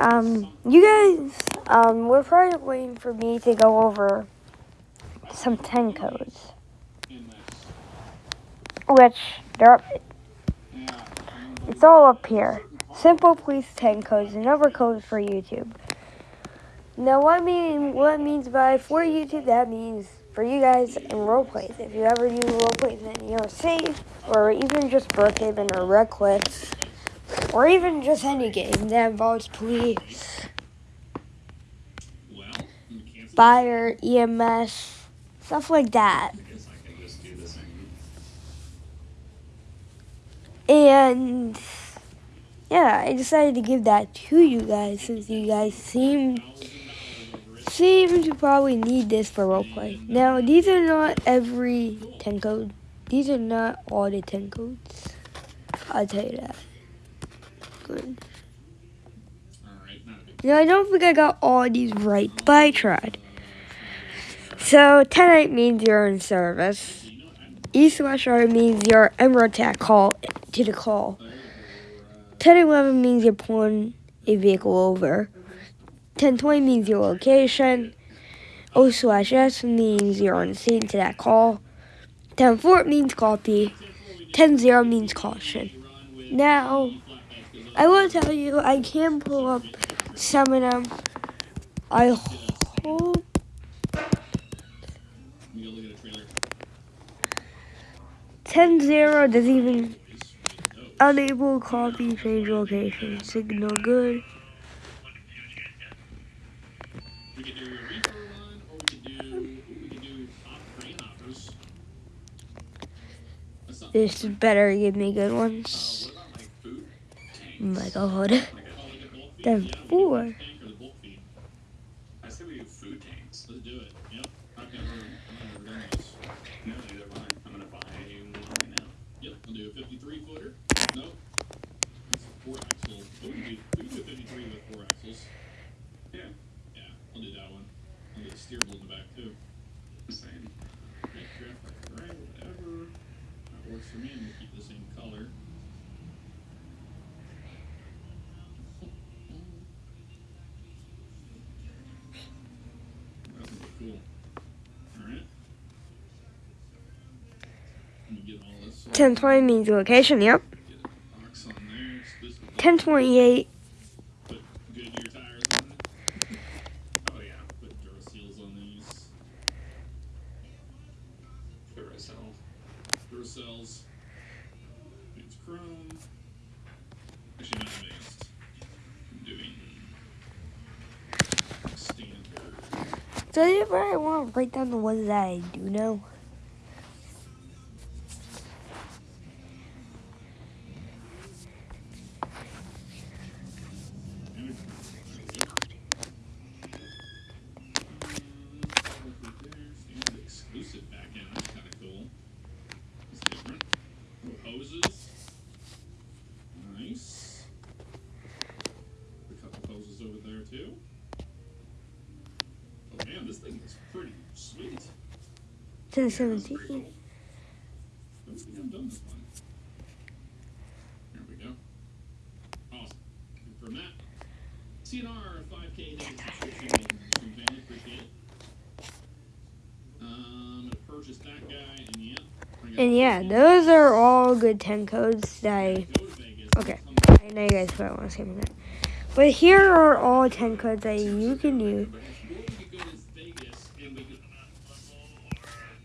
um, you guys, um, we're probably waiting for me to go over some 10 codes. Which, they're it's all up here. Simple Police 10 codes, the number codes for YouTube. Now, what I mean, what it means by for YouTube, that means for you guys in role plays. If you ever do role plays in safe, or even just Brookhaven or Red Cliffs, or even just any game that involves police, fire, EMS, stuff like that. And yeah, I decided to give that to you guys since you guys seem seem to probably need this for roleplay. Now, these are not every 10 code. These are not all the 10 codes. I'll tell you that. Good. Now, I don't think I got all these right, but I tried. So, 10 means you're in service. East West Yard means you're emerald attack call to the call. 1011 means you're pulling a vehicle over. 1020 means your location. O slash S means you're on scene to that call. 10-4 means copy. 10-0 means caution. Now, I will tell you, I can pull up some of them. I hope. Ten zero doesn't even unable copy change location. Signal good. This better give me good ones. My god. Then four. for me, and we'll keep the same color. 1020 means location, yep. 1028 cells. It's Chrome. Actually, not advanced. I'm doing So I want to write down the ones that I do know. Pretty sweet. 1017. Cool. I don't think I've done this one. There we go. Awesome. And from that, CNR 5K subscription family, appreciate it. Um, purchase that guy, and yeah. And yeah, those are all good 10 codes that I... Okay, I know you guys probably want to say that. But here are all 10 codes that you can use.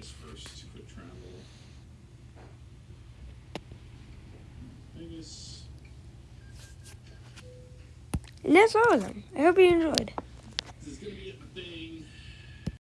Go first. Quick travel. Vegas. And that's all of them. I hope you enjoyed.